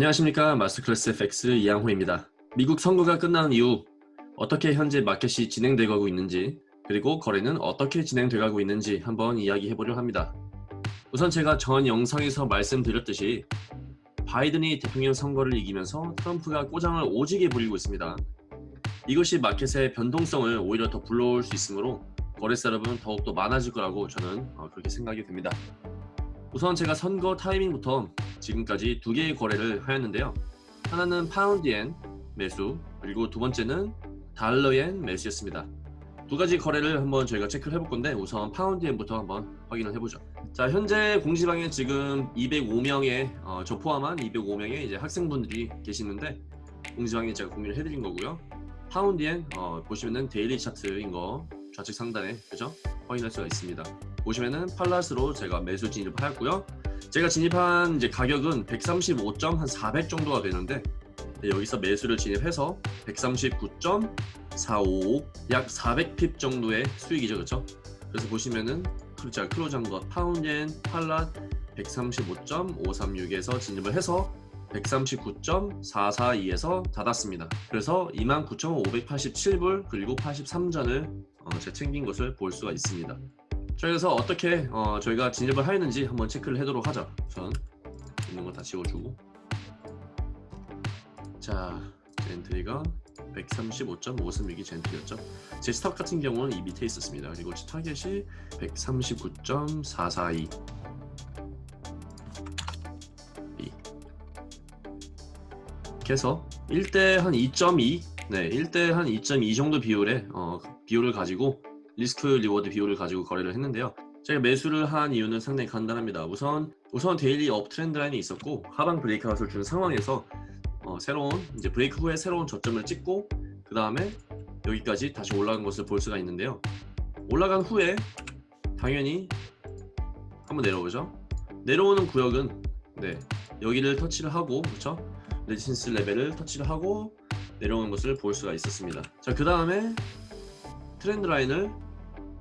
안녕하십니까 마스터클래스 FX 이양호입니다. 미국 선거가 끝난 이후 어떻게 현재 마켓이 진행되고 있는지 그리고 거래는 어떻게 진행되고 있는지 한번 이야기해보려 합니다. 우선 제가 전 영상에서 말씀드렸듯이 바이든이 대통령 선거를 이기면서 트럼프가 꼬장을 오지게 부리고 있습니다. 이것이 마켓의 변동성을 오히려 더 불러올 수 있으므로 거래 셋업은 더욱더 많아질 거라고 저는 어, 그렇게 생각이 됩니다. 우선 제가 선거 타이밍부터 지금까지 두 개의 거래를 하였는데요. 하나는 파운드엔 매수 그리고 두 번째는 달러엔 매수였습니다. 두 가지 거래를 한번 저희가 체크를 해볼 건데 우선 파운드엔부터 한번 확인을 해보죠. 자 현재 공지방에 지금 205명의 어, 저 포함한 205명의 이제 학생분들이 계시는데 공지방에 제가 공유를 해드린 거고요. 파운드엔 어, 보시면은 daily 차트인 거 좌측 상단에 그죠? 확인할 수가 있습니다. 보시면은 팔라스로 제가 매수 진입하였고요. 제가 진입한 이제 가격은 135.400 정도가 되는데 네, 여기서 매수를 진입해서 139.455, 약 400핍 정도의 수익이죠, 그렇죠? 그래서 보시면은 그렇죠, 클로즈한 것 파운드엔 팔라 135.536에서 진입을 해서 139.442에서 닫았습니다. 그래서 29,587불 그리고 83전을 어, 제가 챙긴 것을 볼 수가 있습니다. 자 그래서 어떻게 어, 저희가 진입을 하였는지 한번 체크를 해도록 하죠. 우선 있는 거 다 지워주고 자 제 entry가 135.536이 제 entry였죠. 제 stop 같은 경우는 이 밑에 있었습니다. 그리고 제 타겟이 139.442 이렇게 해서 1대 한 2.2 네, 1대 한 2.2 정도 비율의 어, 비율을 가지고 risk reward 비율을 가지고 거래를 했는데요. 제가 매수를 한 이유는 상당히 간단합니다. 우선 우선 daily up trend line이 있었고 하방 breakout을 준 상황에서 어, 새로운 이제 브레이크 후에 새로운 저점을 찍고 그 다음에 여기까지 다시 올라간 것을 볼 수가 있는데요. 올라간 후에 당연히 한번 내려오죠. 내려오는 구역은 네 여기를 터치를 하고 그렇죠? resistance level을 터치를 하고 내려오는 것을 볼 수가 있었습니다. 자 그 다음에 트렌드 라인을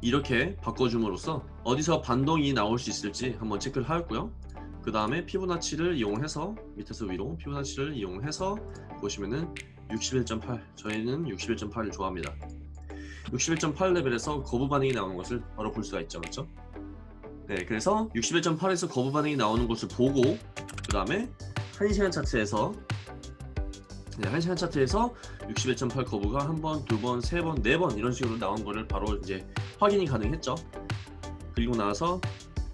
이렇게 바꿔줌으로써 어디서 반동이 나올 수 있을지 한번 체크를 하였고요. 그 다음에 피부나치를 이용해서 밑에서 위로 피부나치를 이용해서 보시면은 61.8 저희는 61.8을 좋아합니다. 61.8 레벨에서 거부 반응이 나오는 것을 바로 볼 수가 있죠. 그렇죠? 네, 그래서 61.8에서 거부 반응이 나오는 것을 보고 그 다음에 1시간 차트에서 네, 1시간 차트에서 61.8 거부가 한 번, 두 번, 세 번, 네 번 이런 식으로 나온 거를 바로 이제 확인이 가능했죠. 그리고 나서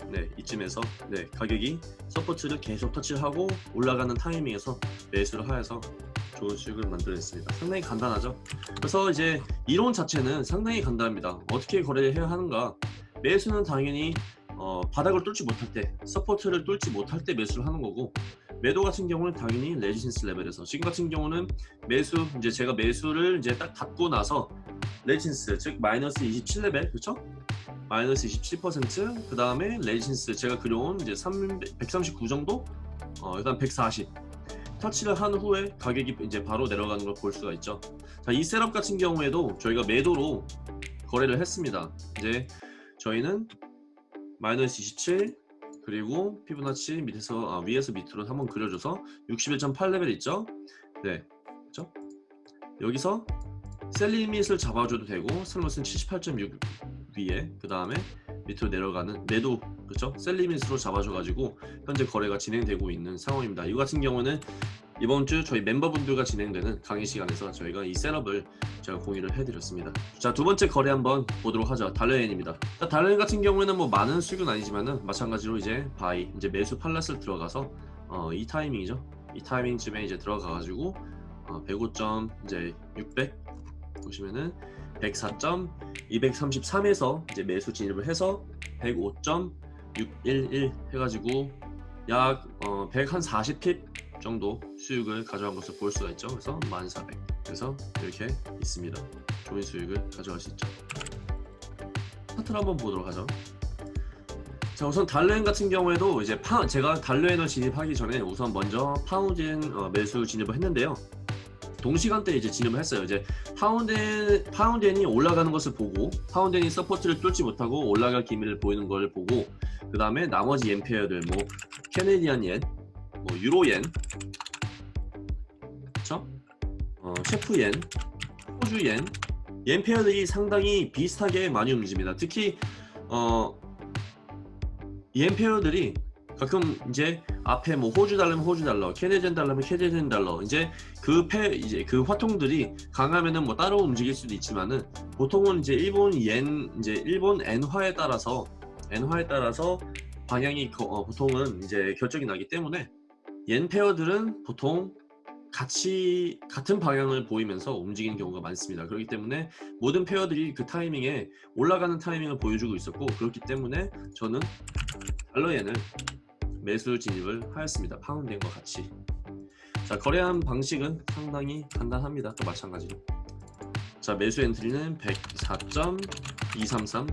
네, 이쯤에서 네, 가격이 support를 계속 터치를 하고 올라가는 타이밍에서 매수를 하여서 좋은 수익을 만들어냈습니다. 상당히 간단하죠. 그래서 이제 이론 자체는 상당히 간단합니다. 어떻게 거래를 해야 하는가? 매수는 당연히 어, 바닥을 뚫지 못할 때, support를 뚫지 못할 때 매수를 하는 거고 매도 같은 경우는 당연히 resistance level에서 지금 같은 경우는 매수 이제 제가 매수를 이제 딱 닫고 나서 resistance 즉 마이너스 27레벨 그렇죠? 마이너스 27%그 다음에 resistance 제가 그려온 이제 3, 139 정도 어, 일단 140 터치를 한 후에 가격이 이제 바로 내려가는 걸 볼 수가 있죠. 자, 이 setup 같은 경우에도 저희가 매도로 거래를 했습니다. 이제 저희는 마이너스 27 그리고 피보나치 밑에서 아, 위에서 밑으로 한번 그려줘서 61.8레벨 있죠? 네, 그렇죠? 여기서 sell limit을 잡아줘도 되고 stop loss는 78.6 위에 그 다음에 밑으로 내려가는 매도 그렇죠? sell limit으로 잡아줘가지고 현재 거래가 진행되고 있는 상황입니다. 이 같은 경우는 이번 주 저희 멤버분들과 진행되는 강의 시간에서 저희가 이 setup을 제가 공유를 해드렸습니다. 자, 두 번째 거래 한번 보도록 하죠. 달러엔입니다. 달러엔 같은 경우에는 뭐 많은 수익은 아니지만은 마찬가지로 이제 buy, 이제 매수 팔렛을 들어가서 어, 이 타이밍이죠. 이 타이밍쯤에 이제 들어가가지고 어, 105점 이제 600 보시면은 104.233에서 이제 매수 진입을 해서 105.611 해가지고 약 어, 140pip 정도 수익을 가져간 것을 볼 수가 있죠. 그래서 1400 그래서 이렇게 있습니다. 좋은 수익을 가져갈 수 있죠. 차트를 한번 보도록 하죠. 자 우선 달러엔 같은 경우에도 이제 파, 제가 달러엔을 진입하기 전에 우선 먼저 파운드엔 어, 매수 진입을 했는데요. 동시간대에 이제 진입을 했어요. 이제 파운드 파운드엔이 올라가는 것을 보고 파운드엔이 support를 뚫지 못하고 올라갈 기미를 보이는 걸 보고 그 다음에 나머지 엔 pair들 뭐 Canadian yen, 뭐 유로엔 어, 체프yen, 호주yen, yen pair들이 상당히 비슷하게 많이 움직입니다. 특히 어, yen pair들이 가끔 이제 앞에 뭐 호주 달러면 호주 달러, Canadian 달러면 Canadian 달러 이제 그패 이제 그 화폐들이 강하면은 뭐 따로 움직일 수도 있지만은 보통은 이제 일본 옌 이제 일본 엔화에 따라서 엔화에 따라서 방향이 거- 어, 보통은 이제 결정이 나기 때문에 옌 페어들은 보통 같이 같은 방향을 보이면서 움직이는 경우가 많습니다. 그렇기 때문에 모든 페어들이 그 타이밍에 올라가는 타이밍을 보여주고 있었고 그렇기 때문에 저는 달러엔을 매수 진입을 하였습니다. 파운드엔과 같이. 자 거래한 방식은 상당히 간단합니다. 또 마찬가지로. 자 매수 entry는 104.233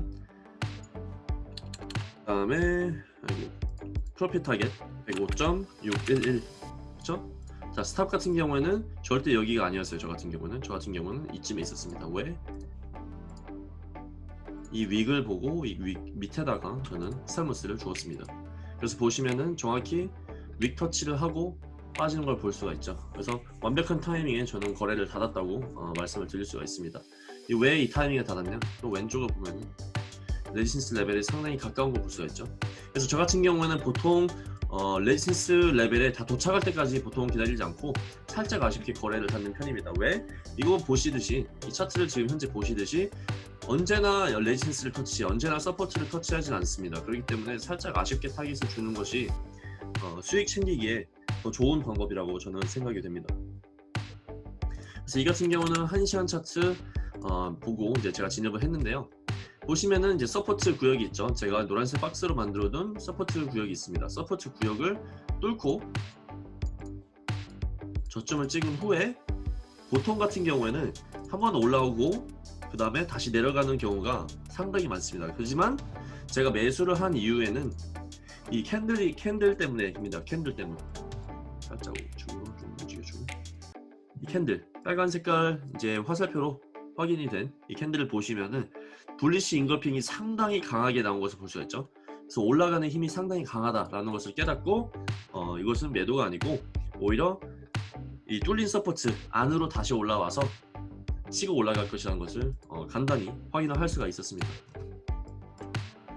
그 다음에 아이고 profit target 105.611 그쵸? 자 stop 같은 경우에는 절대 여기가 아니었어요 저 같은 경우는. 저 같은 경우는 이쯤에 있었습니다. 왜? 이 wick을 보고 이 wick 밑에다가 저는 stop loss를 주었습니다. 그래서 보시면은 정확히 wick 터치를 하고 빠지는 걸 볼 수가 있죠. 그래서 완벽한 타이밍에 저는 거래를 닫았다고 어, 말씀을 드릴 수가 있습니다. 왜이 타이밍에 닫았냐? 또 왼쪽을 보면 resistance 레벨에 상당히 가까운 걸 볼 수가 있죠. 그래서 저 같은 경우에는 보통 어, resistance 레벨에 다 도착할 때까지 보통 기다리지 않고 살짝 아쉽게 거래를 닫는 편입니다. 왜? 이거 보시듯이 이 차트를 지금 현재 보시듯이 언제나 resistance를 터치, 언제나 support를 터치하진 않습니다. 그렇기 때문에 살짝 아쉽게 타깃을 주는 것이 어, 수익 챙기기에 더 좋은 방법이라고 저는 생각이 됩니다. 그래서 이 같은 경우는 1시간 차트 어, 보고 이제 제가 진입을 했는데요. 보시면은 이제 support 구역이 있죠. 제가 노란색 박스로 만들어둔 support 구역이 있습니다. support 구역을 뚫고 저점을 찍은 후에 보통 같은 경우에는 한 번 올라오고 그 다음에 다시 내려가는 경우가 상당히 많습니다. 하지만 제가 매수를 한 이유에는 이 candle이 candle 때문에입니다. candle 때문에 살짝 좀 움직여주고 이 candle 빨간 색깔 이제 화살표로 확인이 된 이 candle을 보시면은 bullish engulfing이 상당히 강하게 나온 것을 볼 수가 있죠. 그래서 올라가는 힘이 상당히 강하다라는 것을 깨닫고 어, 이것은 매도가 아니고 오히려 이 뚫린 support 안으로 다시 올라와서 치고 올라갈 것이라는 것을 어, 간단히 확인을 할 수가 있었습니다.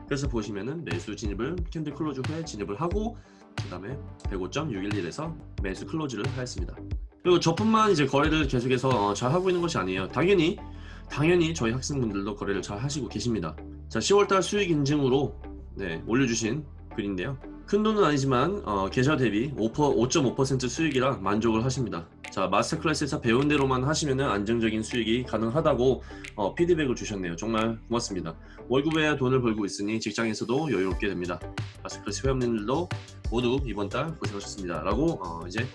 그래서 보시면은 매수 진입을 candle close 후에 진입을 하고 그 다음에 105.611에서 매수 close를 하였습니다. 그리고 저뿐만 이제 거래를 계속해서 어, 잘 하고 있는 것이 아니에요. 당연히 당연히 저희 학생분들도 거래를 잘 하시고 계십니다. 자, 10월달 수익 인증으로 네, 올려주신 글인데요. 큰 돈은 아니지만 어, 계좌 대비 5.5% 수익이라 만족을 하십니다. 자, master class에서 배운 대로만 하시면 안정적인 수익이 가능하다고 어, 피드백을 주셨네요. 정말 고맙습니다. 월급에 돈을 벌고 있으니 직장에서도 여유롭게 됩니다. 마스터 클래스 회원님들도 모두 이번 달 고생하셨습니다. 라고 어, 이제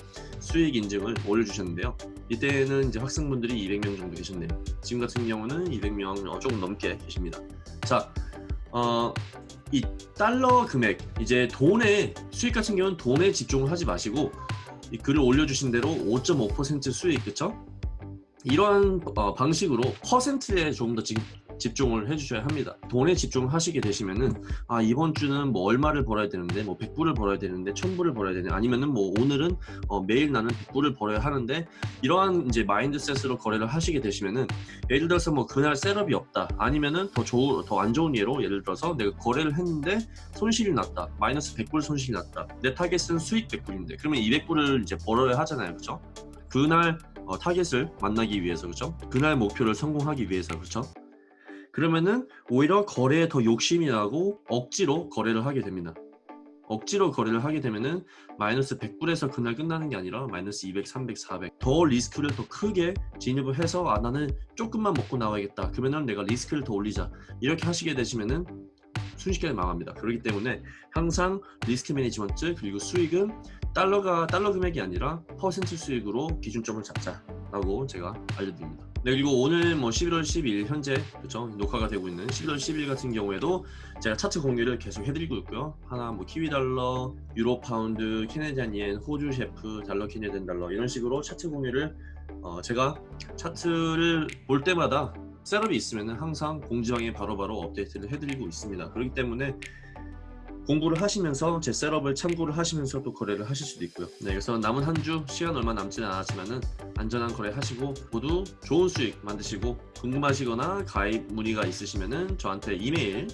수익 인증을 올려주셨는데요. 이때는 이제 학생분들이 200명 정도 계셨네요. 지금 같은 경우는 200명 어, 조금 넘게 계십니다. 자, 어, 이 달러 금액 이제 돈에 수익 같은 경우는 돈에 집중을 하지 마시고 이 글을 올려주신 대로 5.5% 수익 그쵸? 이러한 어, 방식으로 퍼센트에 조금 더 지금 집중을 해주셔야 합니다. 돈에 집중을 하시게 되시면은 아 이번 주는 뭐 얼마를 벌어야 되는데 뭐 100불을 벌어야 되는데 1000불을 벌어야 되는 아니면은 뭐 오늘은 어, 매일 나는 100불을 벌어야 하는데 이러한 이제 mindset으로 거래를 하시게 되시면은 예를 들어서 뭐 그날 setup이 없다 아니면은 더 좋은 더 안 좋은 예로 예를 들어서 내가 거래를 했는데 손실이 났다 마이너스 100불 손실이 났다 내 타겟은 수익 100불인데 그러면 200불을 이제 벌어야 하잖아요. 그죠 그날 어, 타겟을 만나기 위해서 그죠 그날 목표를 성공하기 위해서 그죠 그러면은 오히려 거래에 더 욕심이 나고 억지로 거래를 하게 됩니다. 억지로 거래를 하게 되면은 마이너스 100불에서 그날 끝나는 게 아니라 마이너스 200, 300, 400 더 리스크를 더 크게 진입을 해서 아 나는 조금만 먹고 나와야겠다 그러면은 내가 리스크를 더 올리자 이렇게 하시게 되시면은 순식간에 망합니다. 그렇기 때문에 항상 risk management 그리고 수익은 달러가 달러 금액이 아니라 퍼센트 수익으로 기준점을 잡자 라고 제가 알려드립니다. 네 그리고 오늘 뭐 11월 12일 현재 그죠 녹화가 되고 있는 11월 10일 같은 경우에도 제가 차트 공유를 계속 해드리고 있고요. 하나 뭐 키위 달러, 유로 파운드, Canadian yen, 호주 셰프, 달러 Canadian 달러 이런 식으로 차트 공유를 어 제가 차트를 볼 때마다 setup이 있으면 항상 공지방에 바로바로 업데이트를 해드리고 있습니다. 그렇기 때문에 공부를 하시면서 제 셋업을 참고를 하시면서 또 거래를 하실 수도 있고요. 네, 그래서 남은 한 주 시간 얼마 남지는 않았지만 은 안전한 거래 하시고 모두 좋은 수익 만드시고 궁금하시거나 가입 문의가 있으시면 은 저한테 이메일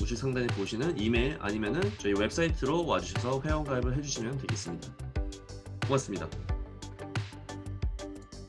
우측 상단에 보시는 이메일 아니면 은 저희 웹사이트로 와주셔서 회원 가입을 해주시면 되겠습니다. 고맙습니다.